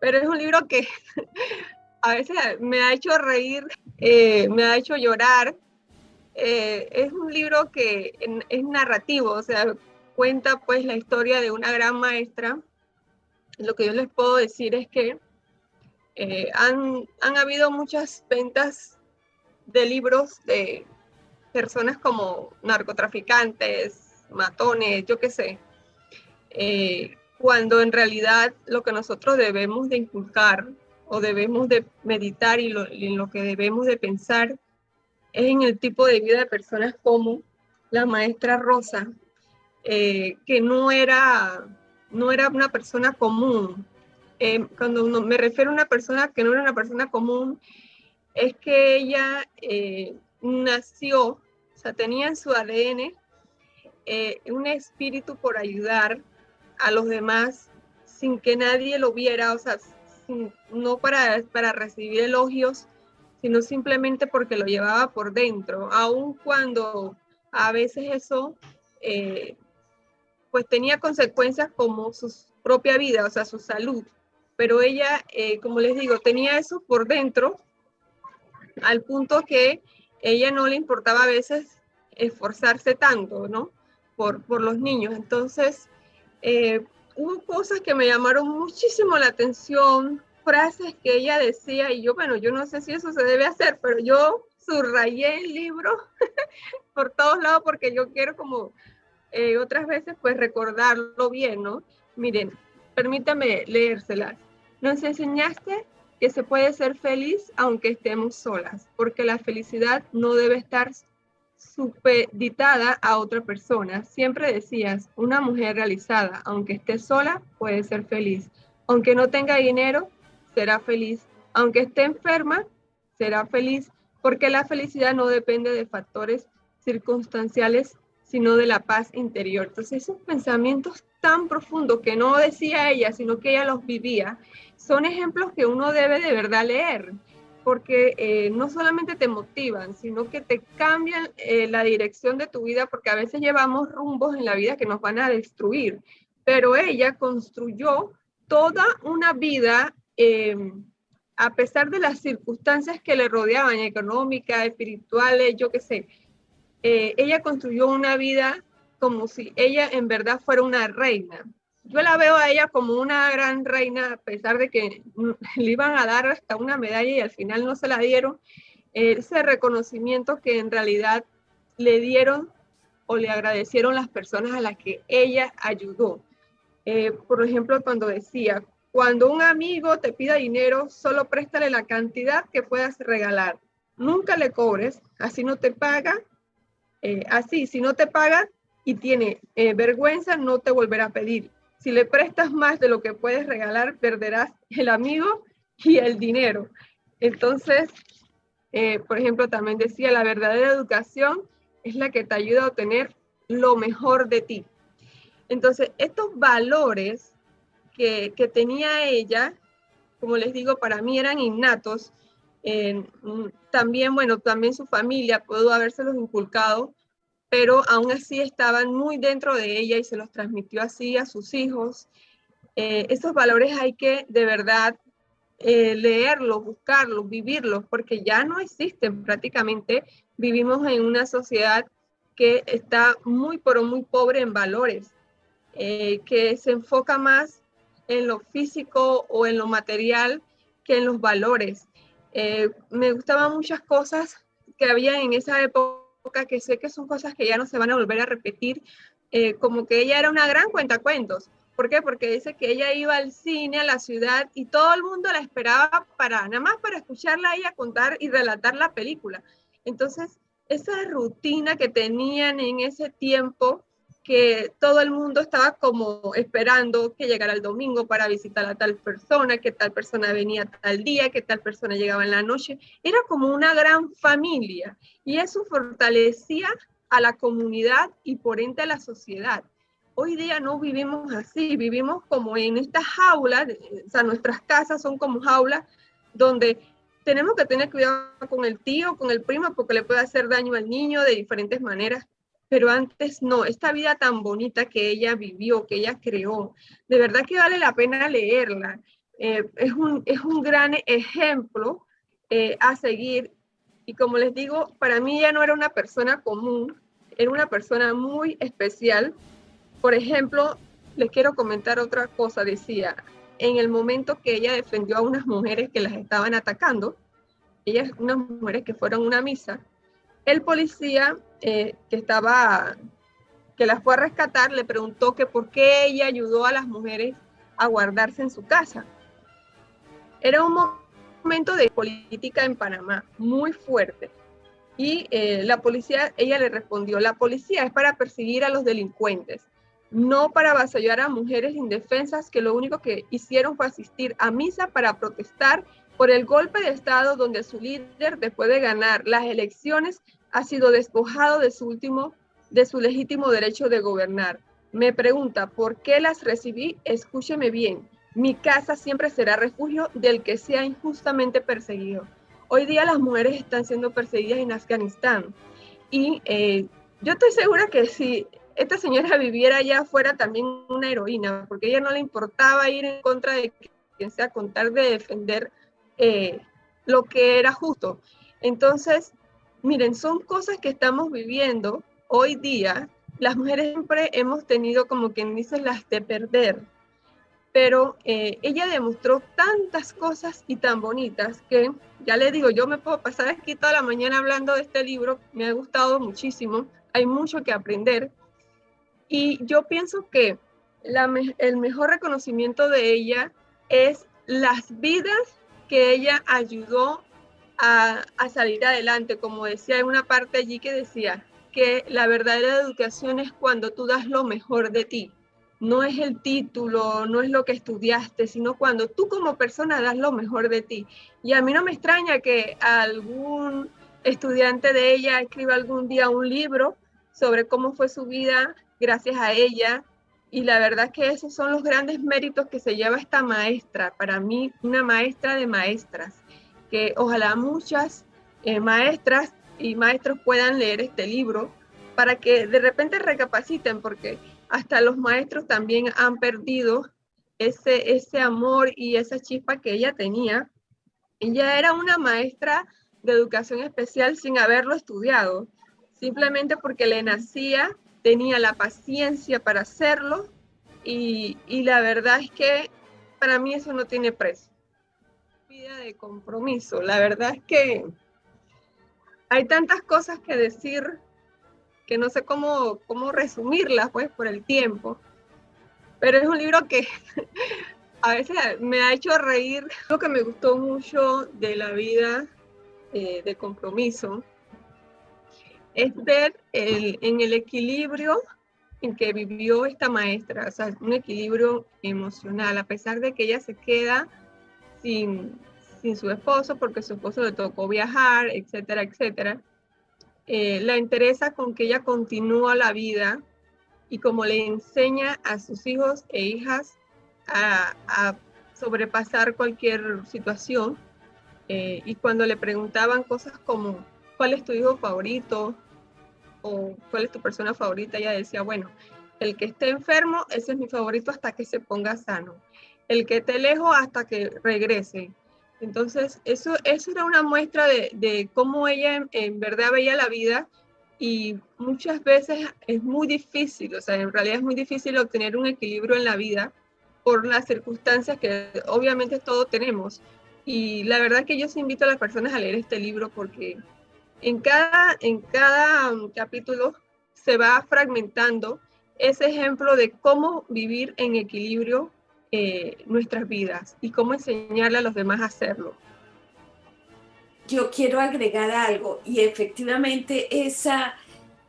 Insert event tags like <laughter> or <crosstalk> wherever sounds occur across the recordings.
pero es un libro que <laughs> a veces me ha hecho reír, eh, me ha hecho llorar. Eh, es un libro que es narrativo, o sea, cuenta pues la historia de una gran maestra. Lo que yo les puedo decir es que eh, han, han habido muchas ventas de libros de personas como narcotraficantes, matones, yo qué sé, eh, cuando en realidad lo que nosotros debemos de inculcar o debemos de meditar y, en lo que debemos de pensar es en el tipo de vida de personas como la maestra Rosa, eh, que no era, no era una persona común. Eh, cuando me refiero a una persona que no era una persona común, es que ella nació, o sea, tenía en su ADN un espíritu por ayudar, a los demás sin que nadie lo viera, o sea, no para, para recibir elogios, sino simplemente porque lo llevaba por dentro, aun cuando a veces eso eh, pues tenía consecuencias como su propia vida, o sea, su salud. Pero ella, eh, como les digo, tenía eso por dentro, al punto que ella no le importaba a veces esforzarse tanto, ¿no? Por, por los niños. Entonces, eh, hubo cosas que me llamaron muchísimo la atención, frases que ella decía, y yo, bueno, yo no sé si eso se debe hacer, pero yo subrayé el libro <laughs> por todos lados porque yo quiero como eh, otras veces pues recordarlo bien, ¿no? Miren, permítame leérselas. Nos enseñaste que se puede ser feliz aunque estemos solas, porque la felicidad no debe estar supeditada a otra persona. Siempre decías, una mujer realizada, aunque esté sola, puede ser feliz. Aunque no tenga dinero, será feliz. Aunque esté enferma, será feliz, porque la felicidad no depende de factores circunstanciales, sino de la paz interior. Entonces, esos pensamientos tan profundos que no decía ella, sino que ella los vivía, son ejemplos que uno debe de verdad leer porque eh, no solamente te motivan, sino que te cambian eh, la dirección de tu vida, porque a veces llevamos rumbos en la vida que nos van a destruir. Pero ella construyó toda una vida, em, a pesar de las circunstancias que le rodeaban, económicas, espirituales, yo qué sé, eh, ella construyó una vida como si ella en verdad fuera una reina yo la veo a ella como una gran reina, a pesar de que <laughs> le iban a dar hasta una medalla y al final no se la dieron, ese reconocimiento que en realidad le dieron o le agradecieron las personas a las que ella ayudó. Eh, por ejemplo, cuando decía, cuando un amigo te pida dinero, solo préstale la cantidad que puedas regalar. Nunca le cobres, así no te paga. Eh, así, si no te paga y tiene eh, vergüenza, no te volverá a pedir. Si le prestas más de lo que puedes regalar, perderás el amigo y el dinero. Entonces, eh, por ejemplo, también decía, la verdadera educación es la que te ayuda a obtener lo mejor de ti. Entonces, estos valores que, tenía ella, como les digo, para mí eran innatos. Mm, también, bueno, también su familia pudo habérselos inculcado, pero aún así estaban muy dentro de ella y se los transmitió así a sus hijos. Eh, esos valores hay que de verdad eh, leerlos, buscarlos, vivirlos, porque ya no existen prácticamente. Vivimos en una sociedad que está muy, pero muy pobre en valores, eh, que se enfoca más en lo físico o en lo material que en los valores. me gustaban muchas cosas que había en esa época que sé que son cosas que ya no se van a volver a repetir, eh, como que ella era una gran cuentacuentos. ¿Por qué? Porque dice que ella iba al cine, a la ciudad, y todo el mundo la esperaba para, nada más para escucharla a ella contar y relatar la película. Entonces, esa rutina que tenían en ese tiempo, que todo el mundo estaba como esperando que llegara el domingo para visitar a tal persona, que tal persona venía tal día, que tal persona llegaba en la noche. Era como una gran familia y eso fortalecía a la comunidad y por ende a la sociedad. Hoy día no vivimos así, vivimos como en estas jaulas, o sea, nuestras casas son como jaulas donde tenemos que tener cuidado con el tío, con el primo, porque le puede hacer daño al niño de diferentes maneras pero antes no, esta vida tan bonita que ella vivió, que ella creó, de verdad que vale la pena leerla. eh, es, un, es un gran ejemplo eh, a seguir. Y como les digo, para mí ya no era una persona común, era una persona muy especial. Por ejemplo, les quiero comentar otra cosa. Decía, en el momento que ella defendió a unas mujeres que las estaban atacando, ellas, unas mujeres que fueron a una misa, el policía eh, que estaba, que las fue a rescatar, le preguntó que por qué ella ayudó a las mujeres a guardarse en su casa. Era un momento de política en Panamá muy fuerte. Y eh, la policía, ella le respondió, la policía es para perseguir a los delincuentes, no para avasallar a mujeres indefensas que lo único que hicieron fue asistir a misa para protestar por el golpe de Estado donde su líder, después de ganar las elecciones, ha sido despojado de su último, de su legítimo derecho de gobernar. Me pregunta, ¿por qué las recibí? Escúcheme bien. Mi casa siempre será refugio del que sea injustamente perseguido. Hoy día las mujeres están siendo perseguidas en Afganistán y eh, yo estoy segura que si esta señora viviera allá fuera también una heroína, porque a ella no le importaba ir en contra de quien sea con tal de defender eh, lo que era justo. Entonces, miren, son cosas que estamos viviendo hoy día. Las mujeres siempre hemos tenido, como quien dice, las de perder pero eh, ella demostró tantas cosas y tan bonitas que, ya le digo, yo me puedo pasar aquí toda la mañana hablando de este libro, me ha gustado muchísimo, hay mucho que aprender, y yo pienso que el mejor reconocimiento de ella es las vidas que ella ayudó a, a salir adelante, como decía en una parte allí que decía que la verdadera educación es cuando tú das lo mejor de ti no es el título, no es lo que estudiaste, sino cuando tú como persona das lo mejor de ti. Y a mí no me extraña que algún estudiante de ella escriba algún día un libro sobre cómo fue su vida gracias a ella. Y la verdad que esos son los grandes méritos que se lleva esta maestra, para mí una maestra de maestras, que ojalá muchas eh, maestras y maestros puedan leer este libro para que de repente recapaciten, porque hasta los maestros también han perdido ese, ese amor y esa chispa que ella tenía. Ella era una maestra de educación especial sin haberlo estudiado, simplemente porque le nacía, tenía la paciencia para hacerlo y, la verdad es que para mí eso no tiene precio. Vida de compromiso, la verdad es que hay tantas cosas que decir que no sé cómo, cómo resumirlas, pues, por el tiempo. Pero es un libro que <laughs> a veces me ha hecho reír. Lo que me gustó mucho de la vida eh, de compromiso es ver el, en el equilibrio en que vivió esta maestra, o sea, un equilibrio emocional, a pesar de que ella se queda sin, sin su esposo, porque su esposo le tocó viajar, etcétera, etcétera eh, la interesa con que ella continúa la vida y como le enseña a sus hijos e hijas a, sobrepasar cualquier situación. Eh, y cuando le preguntaban cosas como, ¿cuál es tu hijo favorito? O ¿cuál es tu persona favorita? Ella decía, bueno, el que esté enfermo, ese es mi favorito hasta que se ponga sano. El que esté lejos hasta que regrese. Entonces, eso, eso era una muestra de, cómo ella en, verdad veía la vida y muchas veces es muy difícil, o sea, en realidad es muy difícil obtener un equilibrio en la vida por las circunstancias que obviamente todos tenemos. Y la verdad que yo invito a las personas a leer este libro porque en cada, en cada um, capítulo se va fragmentando ese ejemplo de cómo vivir en equilibrio eh, nuestras vidas y cómo enseñarle a los demás a hacerlo. Yo quiero agregar algo y efectivamente esa,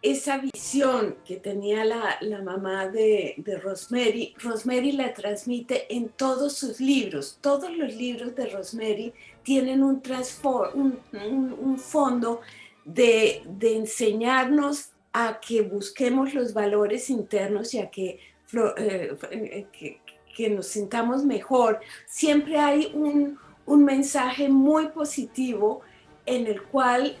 esa visión que tenía la, la mamá de, de, Rosemary, Rosemary la transmite en todos sus libros. Todos los libros de Rosemary tienen un, un, un, un fondo de, de, enseñarnos a que busquemos los valores internos y a que, eh, eh, que, que nos sintamos mejor, siempre hay un, mensaje muy positivo en el cual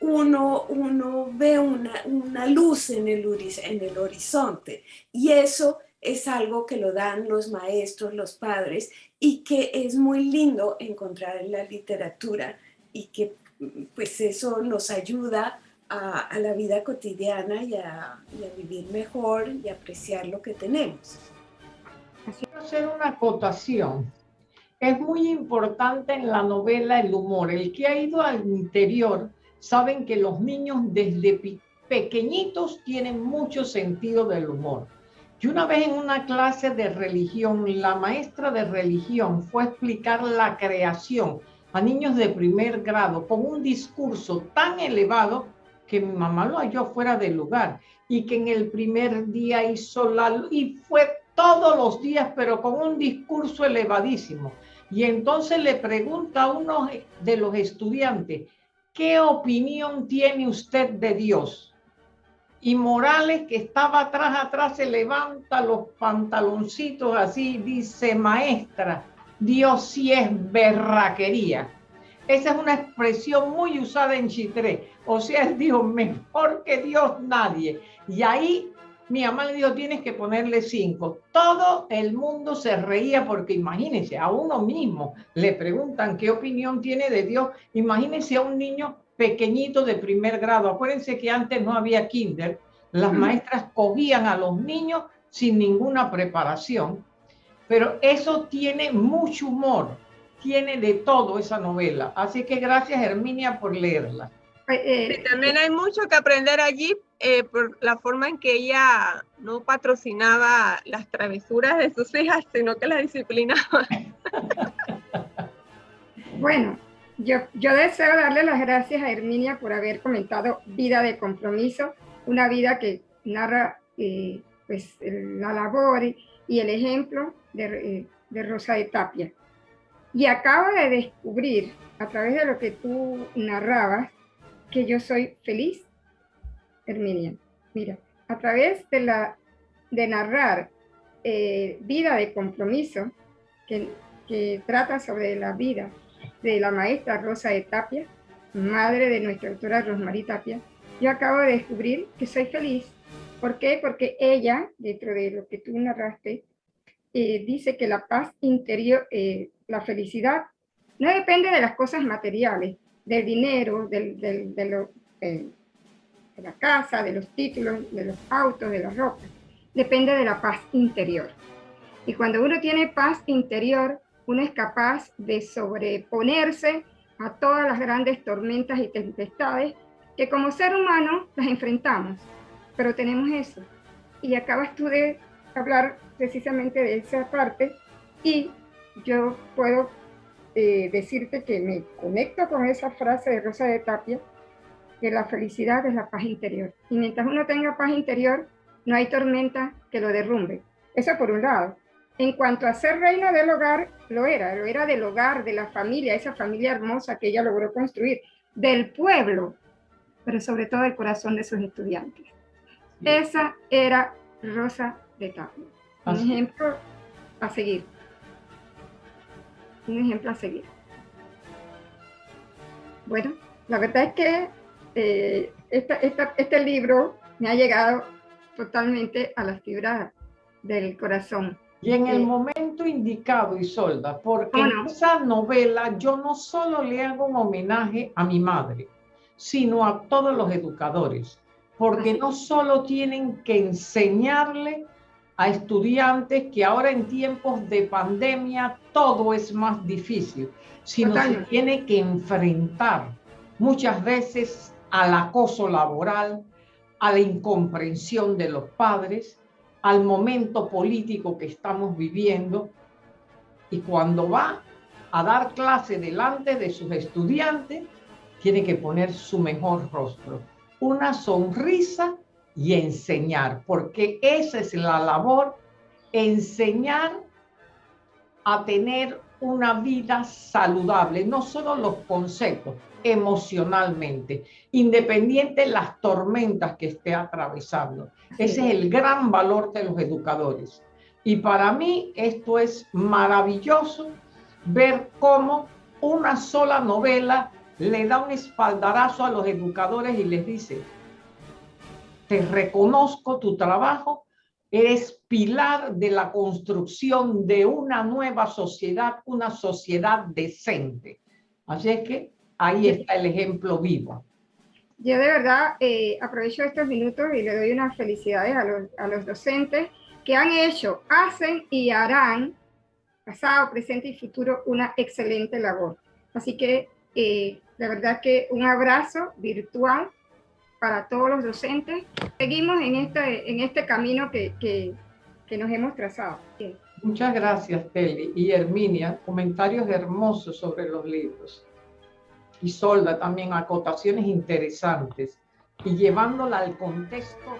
uno, uno ve una, luz en el, en el horizonte y eso es algo que lo dan los maestros, los padres, y que es muy lindo encontrar en la literatura y que pues eso nos ayuda a, la vida cotidiana y a, vivir mejor y apreciar lo que tenemos. Quiero hacer una acotación. Es muy importante en la novela el humor. El que ha ido al interior saben que los niños desde pequeñitos tienen mucho sentido del humor. Y una vez en una clase de religión, la maestra de religión fue a explicar la creación a niños de primer grado con un discurso tan elevado que mi mamá lo halló fuera del lugar y que en el primer día hizo la... y fue todos los días, pero con un discurso elevadísimo. Y entonces le pregunta a uno de los estudiantes, ¿qué opinión tiene usted de Dios? Y Morales, que estaba atrás, atrás, se levanta los pantaloncitos así, dice, maestra, Dios sí es berraquería. Esa es una expresión muy usada en Chitré. O sea, él dijo, mejor que Dios nadie. Y ahí mi mamá le dijo, tienes que ponerle cinco. Todo el mundo se reía porque imagínense, a uno mismo le preguntan qué opinión tiene de Dios. Imagínense a un niño pequeñito de primer grado. Acuérdense que antes no había kinder. Las maestras cogían a los niños sin ninguna preparación. Pero eso tiene mucho humor, tiene de todo esa novela. Así que gracias Herminia por leerla. Eh, también hay mucho que aprender allí eh, por la forma en que ella no patrocinaba las travesuras de sus hijas, sino que las disciplinaba. <laughs> bueno, yo, yo deseo darle las gracias a Herminia por haber comentado Vida de Compromiso, una vida que narra eh, pues, la labor y el ejemplo de, de Rosa de Tapia. Y acabo de descubrir, a través de lo que tú narrabas, que yo soy feliz, Herminia. Mira, a través de, la, de narrar eh, Vida de Compromiso, que, que trata sobre la vida de la maestra Rosa de Tapia, madre de nuestra autora Rosmarie Tapia, yo acabo de descubrir que soy feliz. ¿Por qué? Porque ella, dentro de lo que tú narraste, eh, dice que la paz interior, eh, la felicidad, no depende de las cosas materiales, del dinero, del, de, lo, de la casa, de los títulos, de los autos, de la ropa. Depende de la paz interior. Y cuando uno tiene paz interior, uno es capaz de sobreponerse a todas las grandes tormentas y tempestades que como ser humano las enfrentamos. Pero tenemos eso. Y acabas tú de hablar precisamente de esa parte y yo puedo eh, decirte que me conecto con esa frase de Rosa de Tapia, que la felicidad es la paz interior. Y mientras uno tenga paz interior, no hay tormenta que lo derrumbe. Eso por un lado. En cuanto a ser reina del hogar, lo era, lo era del hogar, de la familia, esa familia hermosa que ella logró construir, del pueblo, pero sobre todo del corazón de sus estudiantes. Esa era Rosa de Tapia. Un ejemplo a seguir un ejemplo a seguir. Bueno, la verdad es que eh, este libro me ha llegado totalmente a las fibras del corazón. Y en el eh, momento indicado, Isolda, porque en esa novela yo no solo le hago un homenaje a mi madre, sino a todos los educadores, porque no solo tienen que enseñarle a estudiantes que ahora en tiempos de pandemia todo es más difícil, sino se tiene que enfrentar muchas veces al acoso laboral, a la incomprensión de los padres, al momento político que estamos viviendo. Y cuando va a dar clase delante de sus estudiantes, tiene que poner su mejor rostro, una sonrisa y enseñar, porque esa es la labor, enseñar a tener una vida saludable, no solo los conceptos, emocionalmente, independiente de las tormentas que esté atravesando. Ese es el gran valor de los educadores. Y para mí esto es maravilloso ver cómo una sola novela le da un espaldarazo a los educadores y les dice, te reconozco tu trabajo eres pilar de la construcción de una nueva sociedad, una sociedad decente. Así es que ahí está el ejemplo vivo. Yo de verdad eh, aprovecho estos minutos y le doy unas felicidades a los, a los docentes que han hecho, hacen y harán, pasado, presente y futuro, una excelente labor. Así que eh, la verdad que un abrazo virtual para todos los docentes. Seguimos en este, en este camino que, que, nos hemos trazado. Muchas gracias, Teli. Y Herminia, comentarios hermosos sobre los libros. Y Solda también acotaciones interesantes. Y llevándola al contexto